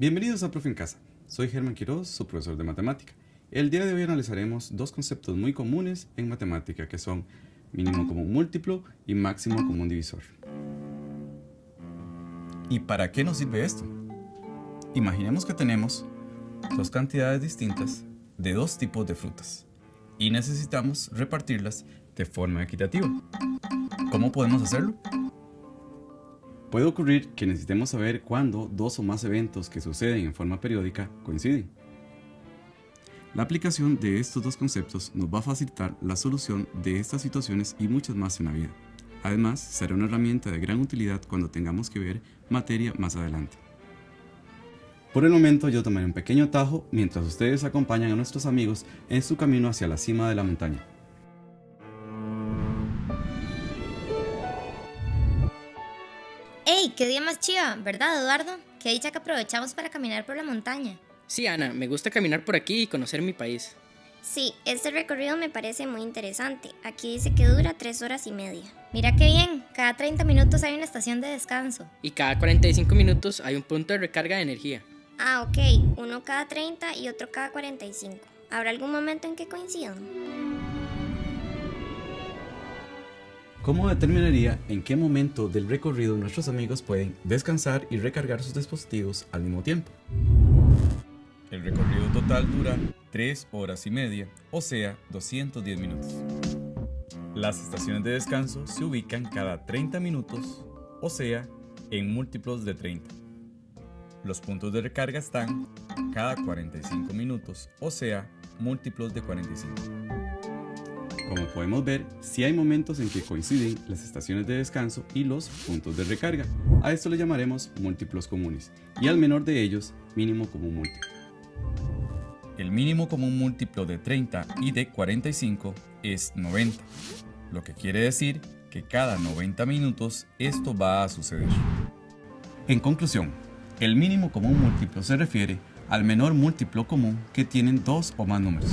Bienvenidos a Profe en Casa. Soy Germán Quiroz, su profesor de matemática. El día de hoy analizaremos dos conceptos muy comunes en matemática que son mínimo común múltiplo y máximo común divisor. ¿Y para qué nos sirve esto? Imaginemos que tenemos dos cantidades distintas de dos tipos de frutas y necesitamos repartirlas de forma equitativa. ¿Cómo podemos hacerlo? Puede ocurrir que necesitemos saber cuándo dos o más eventos que suceden en forma periódica coinciden. La aplicación de estos dos conceptos nos va a facilitar la solución de estas situaciones y muchas más en la vida. Además, será una herramienta de gran utilidad cuando tengamos que ver materia más adelante. Por el momento yo tomaré un pequeño atajo mientras ustedes acompañan a nuestros amigos en su camino hacia la cima de la montaña. ¡Ey! ¡Qué día más chiva! ¿Verdad, Eduardo? Qué dicha que aprovechamos para caminar por la montaña. Sí, Ana, me gusta caminar por aquí y conocer mi país. Sí, este recorrido me parece muy interesante. Aquí dice que dura tres horas y media. Mira qué bien, cada 30 minutos hay una estación de descanso. Y cada 45 minutos hay un punto de recarga de energía. Ah, ok, uno cada 30 y otro cada 45. ¿Habrá algún momento en que coincidan? ¿Cómo determinaría en qué momento del recorrido nuestros amigos pueden descansar y recargar sus dispositivos al mismo tiempo? El recorrido total dura 3 horas y media, o sea, 210 minutos. Las estaciones de descanso se ubican cada 30 minutos, o sea, en múltiplos de 30. Los puntos de recarga están cada 45 minutos, o sea, múltiplos de 45. Como podemos ver, sí hay momentos en que coinciden las estaciones de descanso y los puntos de recarga. A esto le llamaremos múltiplos comunes, y al menor de ellos, mínimo común múltiplo. El mínimo común múltiplo de 30 y de 45 es 90, lo que quiere decir que cada 90 minutos esto va a suceder. En conclusión, el mínimo común múltiplo se refiere al menor múltiplo común que tienen dos o más números.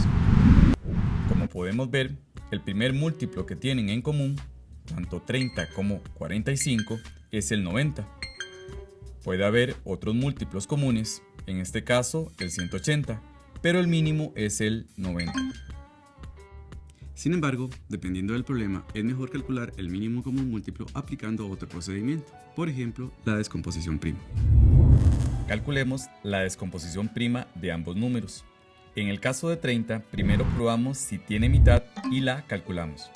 Como podemos ver, el primer múltiplo que tienen en común, tanto 30 como 45, es el 90. Puede haber otros múltiplos comunes, en este caso el 180, pero el mínimo es el 90. Sin embargo, dependiendo del problema, es mejor calcular el mínimo común múltiplo aplicando otro procedimiento, por ejemplo, la descomposición prima. Calculemos la descomposición prima de ambos números. En el caso de 30, primero probamos si tiene mitad y la calculamos.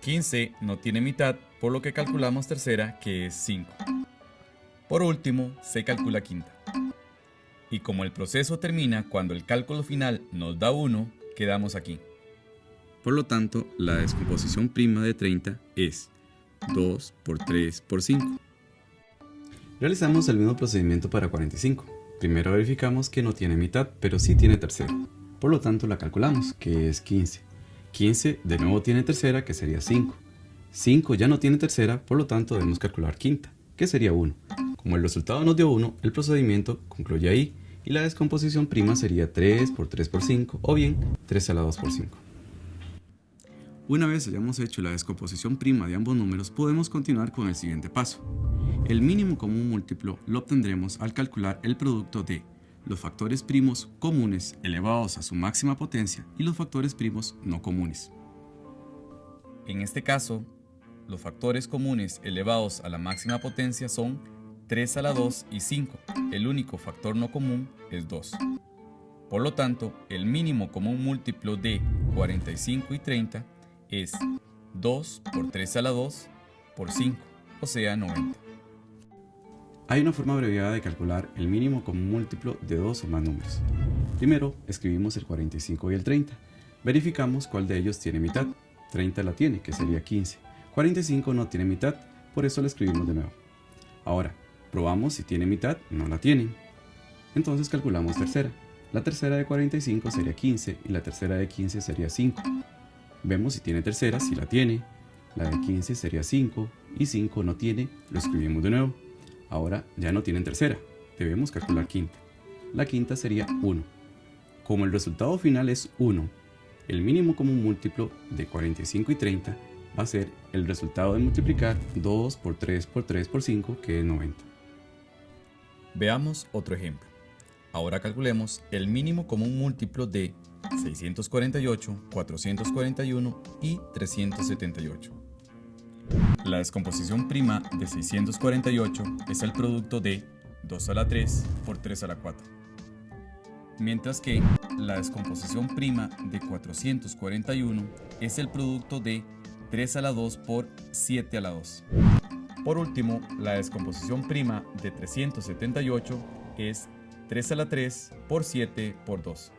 15 no tiene mitad, por lo que calculamos tercera, que es 5. Por último, se calcula quinta. Y como el proceso termina cuando el cálculo final nos da 1, quedamos aquí. Por lo tanto, la descomposición prima de 30 es 2 por 3 por 5. Realizamos el mismo procedimiento para 45. Primero verificamos que no tiene mitad, pero sí tiene tercera. Por lo tanto la calculamos, que es 15. 15 de nuevo tiene tercera, que sería 5. 5 ya no tiene tercera, por lo tanto debemos calcular quinta, que sería 1. Como el resultado nos dio 1, el procedimiento concluye ahí y la descomposición prima sería 3 por 3 por 5 o bien 3 a la 2 por 5. Una vez hayamos hecho la descomposición prima de ambos números, podemos continuar con el siguiente paso. El mínimo común múltiplo lo obtendremos al calcular el producto de los factores primos comunes elevados a su máxima potencia y los factores primos no comunes. En este caso, los factores comunes elevados a la máxima potencia son 3 a la 2 y 5. El único factor no común es 2. Por lo tanto, el mínimo común múltiplo de 45 y 30 es 2 por 3 a la 2 por 5, o sea 90. Hay una forma abreviada de calcular el mínimo común múltiplo de dos o más números. Primero, escribimos el 45 y el 30. Verificamos cuál de ellos tiene mitad. 30 la tiene, que sería 15. 45 no tiene mitad, por eso la escribimos de nuevo. Ahora, probamos si tiene mitad, no la tienen. Entonces calculamos tercera. La tercera de 45 sería 15 y la tercera de 15 sería 5. Vemos si tiene tercera, si la tiene. La de 15 sería 5 y 5 no tiene, lo escribimos de nuevo. Ahora ya no tienen tercera, debemos calcular quinta. La quinta sería 1. Como el resultado final es 1, el mínimo común múltiplo de 45 y 30 va a ser el resultado de multiplicar 2 por 3 por 3 por 5, que es 90. Veamos otro ejemplo. Ahora calculemos el mínimo común múltiplo de 648, 441 y 378. La descomposición prima de 648 es el producto de 2 a la 3 por 3 a la 4. Mientras que la descomposición prima de 441 es el producto de 3 a la 2 por 7 a la 2. Por último, la descomposición prima de 378 es 3 a la 3 por 7 por 2.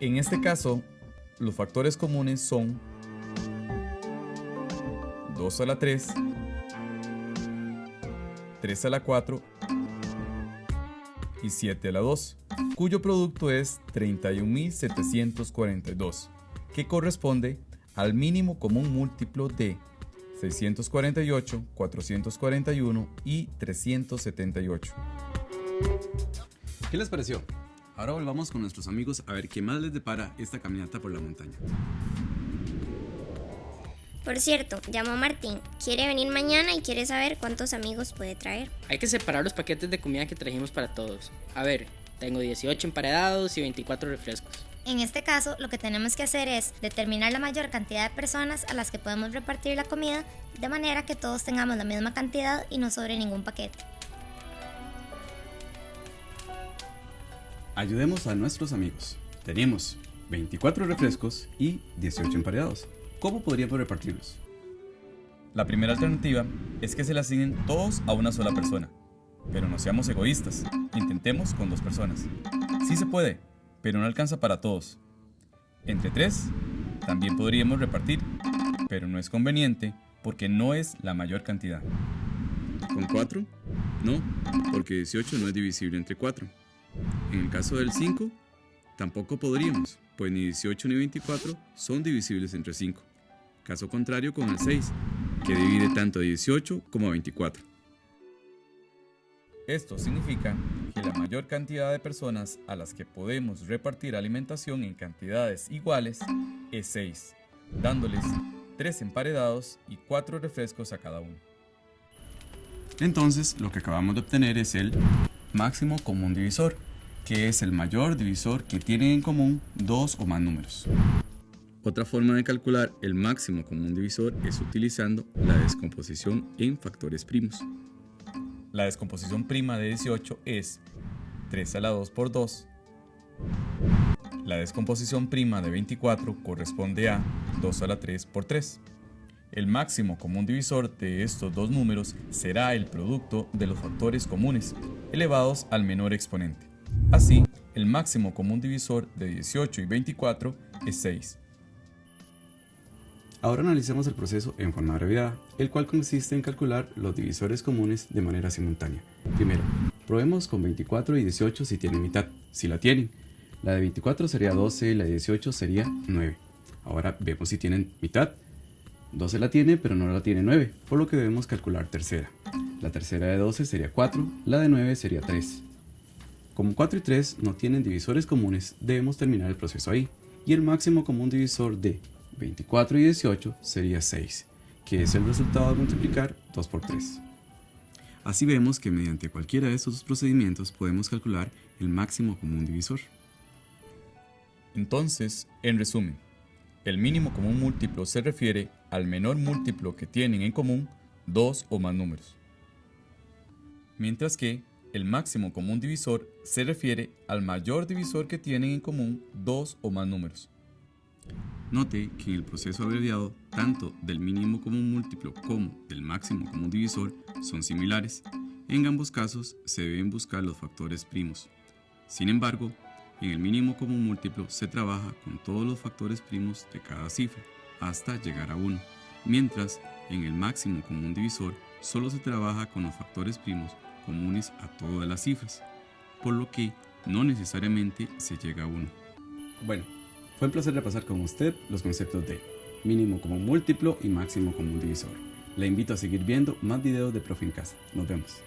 En este caso, los factores comunes son 2 a la 3, 3 a la 4 y 7 a la 2, cuyo producto es 31.742, que corresponde al mínimo común múltiplo de 648, 441 y 378. ¿Qué les pareció? Ahora volvamos con nuestros amigos a ver qué más les depara esta caminata por la montaña. Por cierto, llamó Martín. Quiere venir mañana y quiere saber cuántos amigos puede traer. Hay que separar los paquetes de comida que trajimos para todos. A ver, tengo 18 emparedados y 24 refrescos. En este caso, lo que tenemos que hacer es determinar la mayor cantidad de personas a las que podemos repartir la comida de manera que todos tengamos la misma cantidad y no sobre ningún paquete. Ayudemos a nuestros amigos. Tenemos 24 refrescos y 18 emparedados. ¿Cómo podríamos repartirlos? La primera alternativa es que se le asignen todos a una sola persona. Pero no seamos egoístas, intentemos con dos personas. Sí se puede, pero no alcanza para todos. Entre tres, también podríamos repartir, pero no es conveniente porque no es la mayor cantidad. ¿Con 4? No, porque 18 no es divisible entre 4. En el caso del 5, tampoco podríamos, pues ni 18 ni 24 son divisibles entre 5. Caso contrario con el 6, que divide tanto a 18 como a 24. Esto significa que la mayor cantidad de personas a las que podemos repartir alimentación en cantidades iguales es 6, dándoles 3 emparedados y 4 refrescos a cada uno. Entonces, lo que acabamos de obtener es el máximo común divisor, que es el mayor divisor que tienen en común dos o más números. Otra forma de calcular el máximo común divisor es utilizando la descomposición en factores primos. La descomposición prima de 18 es 3 a la 2 por 2. La descomposición prima de 24 corresponde a 2 a la 3 por 3. El máximo común divisor de estos dos números será el producto de los factores comunes, elevados al menor exponente. Así, el máximo común divisor de 18 y 24 es 6. Ahora analicemos el proceso en forma abreviada, el cual consiste en calcular los divisores comunes de manera simultánea. Primero, probemos con 24 y 18 si tienen mitad, si la tienen. La de 24 sería 12 y la de 18 sería 9. Ahora vemos si tienen mitad. 12 la tiene, pero no la tiene 9, por lo que debemos calcular tercera. La tercera de 12 sería 4, la de 9 sería 3. Como 4 y 3 no tienen divisores comunes, debemos terminar el proceso ahí. Y el máximo común divisor de 24 y 18 sería 6, que es el resultado de multiplicar 2 por 3. Así vemos que mediante cualquiera de estos procedimientos podemos calcular el máximo común divisor. Entonces, en resumen, el mínimo común múltiplo se refiere al menor múltiplo que tienen en común dos o más números. Mientras que el máximo común divisor se refiere al mayor divisor que tienen en común dos o más números. Note que en el proceso abreviado, tanto del mínimo común múltiplo como del máximo común divisor son similares. En ambos casos se deben buscar los factores primos. Sin embargo, en el mínimo común múltiplo se trabaja con todos los factores primos de cada cifra hasta llegar a 1, mientras en el máximo común divisor solo se trabaja con los factores primos comunes a todas las cifras, por lo que no necesariamente se llega a 1. Bueno, fue un placer repasar con usted los conceptos de mínimo como múltiplo y máximo como divisor. Le invito a seguir viendo más videos de Profe en Casa. Nos vemos.